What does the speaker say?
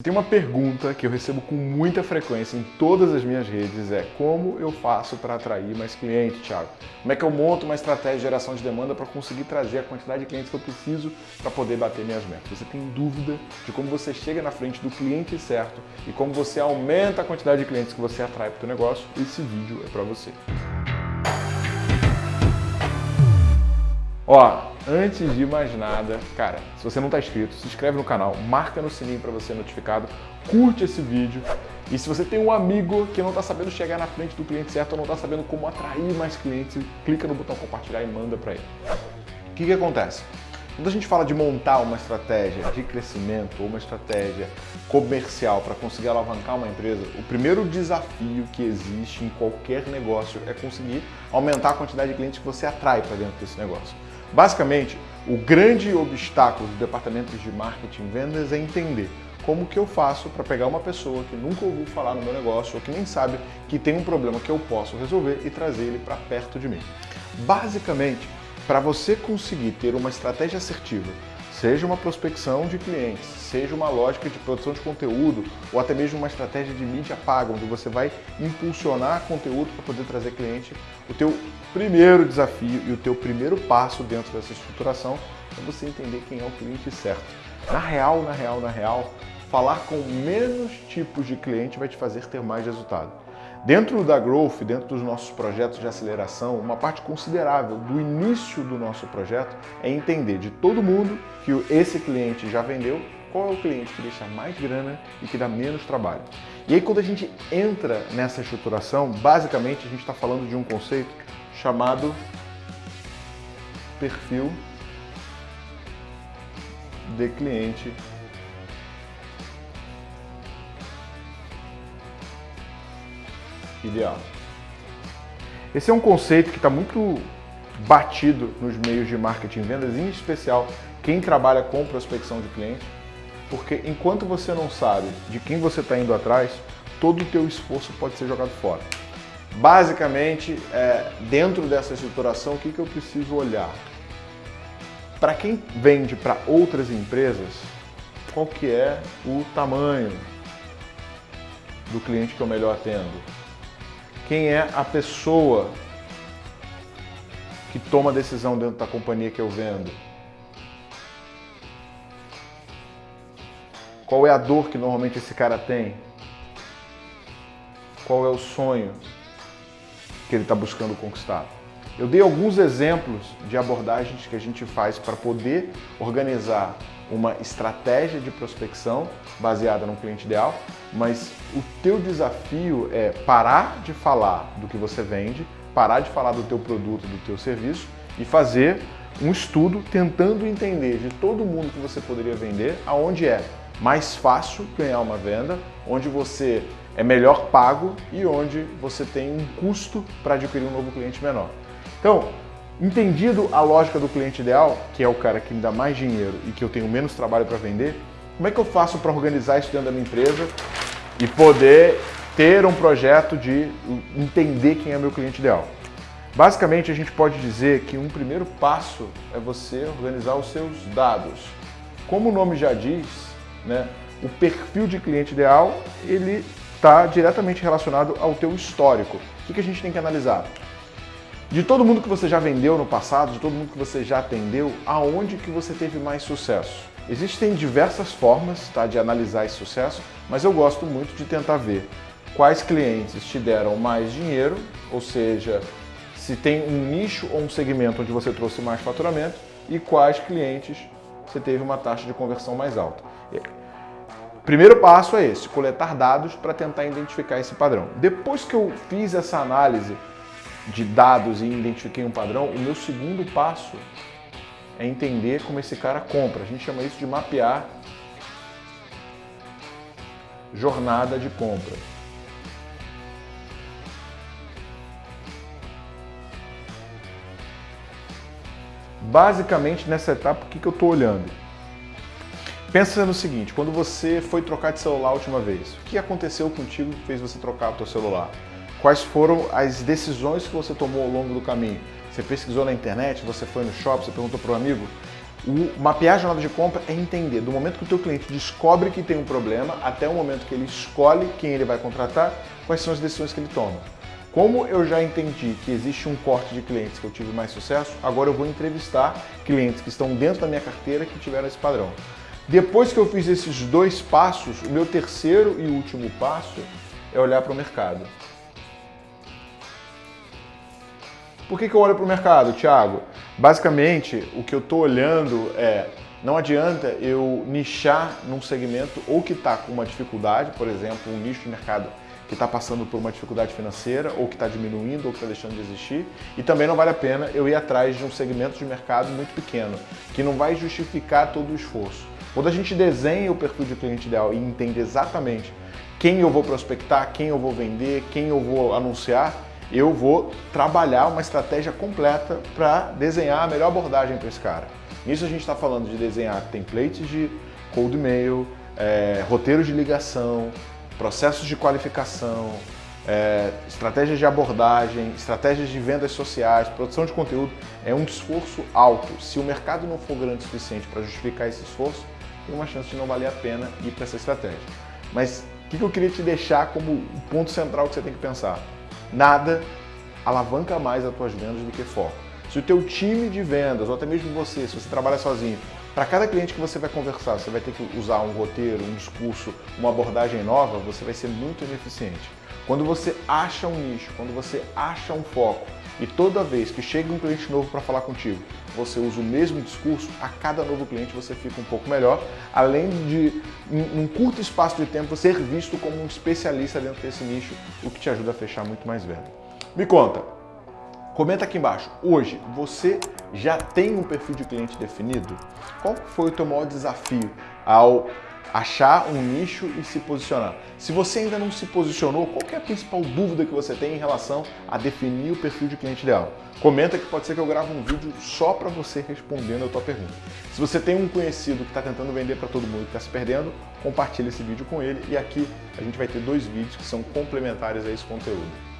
Tem uma pergunta que eu recebo com muita frequência em todas as minhas redes, é como eu faço para atrair mais clientes, Thiago? Como é que eu monto uma estratégia de geração de demanda para conseguir trazer a quantidade de clientes que eu preciso para poder bater minhas metas? Você tem dúvida de como você chega na frente do cliente certo e como você aumenta a quantidade de clientes que você atrai para o negócio? Esse vídeo é para você. Ó, antes de mais nada, cara, se você não está inscrito, se inscreve no canal, marca no sininho para você ser notificado, curte esse vídeo e se você tem um amigo que não está sabendo chegar na frente do cliente certo ou não está sabendo como atrair mais clientes, clica no botão compartilhar e manda para ele. O que, que acontece? Quando a gente fala de montar uma estratégia de crescimento ou uma estratégia comercial para conseguir alavancar uma empresa, o primeiro desafio que existe em qualquer negócio é conseguir aumentar a quantidade de clientes que você atrai para dentro desse negócio. Basicamente, o grande obstáculo dos departamentos de marketing e vendas é entender como que eu faço para pegar uma pessoa que nunca ouviu falar no meu negócio ou que nem sabe que tem um problema que eu posso resolver e trazer ele para perto de mim. Basicamente, para você conseguir ter uma estratégia assertiva seja uma prospecção de clientes, seja uma lógica de produção de conteúdo ou até mesmo uma estratégia de mídia paga, onde você vai impulsionar conteúdo para poder trazer cliente, o teu primeiro desafio e o teu primeiro passo dentro dessa estruturação é você entender quem é o cliente certo. Na real, na real, na real, falar com menos tipos de cliente vai te fazer ter mais resultado. Dentro da Growth, dentro dos nossos projetos de aceleração, uma parte considerável do início do nosso projeto é entender de todo mundo que esse cliente já vendeu, qual é o cliente que deixa mais grana e que dá menos trabalho. E aí quando a gente entra nessa estruturação, basicamente a gente está falando de um conceito chamado perfil de cliente ideal. Esse é um conceito que está muito batido nos meios de marketing e vendas, em especial quem trabalha com prospecção de cliente, porque enquanto você não sabe de quem você está indo atrás, todo o teu esforço pode ser jogado fora. Basicamente, é, dentro dessa estruturação, o que, que eu preciso olhar? Para quem vende para outras empresas, qual que é o tamanho do cliente que eu melhor atendo? Quem é a pessoa que toma a decisão dentro da companhia que eu vendo. Qual é a dor que normalmente esse cara tem? Qual é o sonho que ele está buscando conquistar? Eu dei alguns exemplos de abordagens que a gente faz para poder organizar uma estratégia de prospecção baseada no cliente ideal, mas o teu desafio é parar de falar do que você vende, parar de falar do teu produto, do teu serviço e fazer um estudo tentando entender de todo mundo que você poderia vender, aonde é mais fácil ganhar uma venda, onde você é melhor pago e onde você tem um custo para adquirir um novo cliente menor. Então, Entendido a lógica do cliente ideal, que é o cara que me dá mais dinheiro e que eu tenho menos trabalho para vender, como é que eu faço para organizar isso dentro da minha empresa e poder ter um projeto de entender quem é meu cliente ideal? Basicamente, a gente pode dizer que um primeiro passo é você organizar os seus dados. Como o nome já diz, né, o perfil de cliente ideal ele está diretamente relacionado ao teu histórico. O que, a gente tem que analisar? De todo mundo que você já vendeu no passado, de todo mundo que você já atendeu, aonde que você teve mais sucesso? Existem diversas formas tá, de analisar esse sucesso, mas eu gosto muito de tentar ver quais clientes te deram mais dinheiro, ou seja, se tem um nicho ou um segmento onde você trouxe mais faturamento e quais clientes você teve uma taxa de conversão mais alta. Primeiro passo é esse, coletar dados para tentar identificar esse padrão. Depois que eu fiz essa análise de dados e identifiquei um padrão, o meu segundo passo é entender como esse cara compra. A gente chama isso de mapear jornada de compra. Basicamente, nessa etapa, o que, que eu estou olhando? Pensa no seguinte, quando você foi trocar de celular a última vez, o que aconteceu contigo que fez você trocar o seu celular? Quais foram as decisões que você tomou ao longo do caminho? Você pesquisou na internet, você foi no shopping, você perguntou para um amigo? O mapear a jornada de compra é entender do momento que o teu cliente descobre que tem um problema até o momento que ele escolhe quem ele vai contratar, quais são as decisões que ele toma. Como eu já entendi que existe um corte de clientes que eu tive mais sucesso, agora eu vou entrevistar clientes que estão dentro da minha carteira que tiveram esse padrão. Depois que eu fiz esses dois passos, o meu terceiro e último passo é olhar para o mercado. Por que, que eu olho para o mercado, Thiago? Basicamente, o que eu estou olhando é, não adianta eu nichar num segmento ou que está com uma dificuldade, por exemplo, um nicho de mercado que está passando por uma dificuldade financeira, ou que está diminuindo, ou que está deixando de existir. E também não vale a pena eu ir atrás de um segmento de mercado muito pequeno, que não vai justificar todo o esforço. Quando a gente desenha o perfil de cliente ideal e entende exatamente quem eu vou prospectar, quem eu vou vender, quem eu vou anunciar, eu vou trabalhar uma estratégia completa para desenhar a melhor abordagem para esse cara. Nisso a gente está falando de desenhar templates de cold mail, é, roteiros de ligação, processos de qualificação, é, estratégias de abordagem, estratégias de vendas sociais, produção de conteúdo, é um esforço alto. Se o mercado não for grande o suficiente para justificar esse esforço, tem uma chance de não valer a pena ir para essa estratégia. Mas o que eu queria te deixar como ponto central que você tem que pensar? Nada alavanca mais as tuas vendas do que foco. Se o teu time de vendas, ou até mesmo você, se você trabalha sozinho, para cada cliente que você vai conversar, você vai ter que usar um roteiro, um discurso, uma abordagem nova, você vai ser muito ineficiente. Quando você acha um nicho, quando você acha um foco e toda vez que chega um cliente novo para falar contigo, você usa o mesmo discurso, a cada novo cliente você fica um pouco melhor, além de, em um curto espaço de tempo, ser visto como um especialista dentro desse nicho, o que te ajuda a fechar muito mais venda. Me conta, comenta aqui embaixo, hoje você já tem um perfil de cliente definido? Qual foi o teu maior desafio ao achar um nicho e se posicionar. Se você ainda não se posicionou, qual é a principal dúvida que você tem em relação a definir o perfil de cliente ideal? Comenta que pode ser que eu grave um vídeo só para você respondendo a tua pergunta. Se você tem um conhecido que está tentando vender para todo mundo e está se perdendo, compartilhe esse vídeo com ele e aqui a gente vai ter dois vídeos que são complementares a esse conteúdo.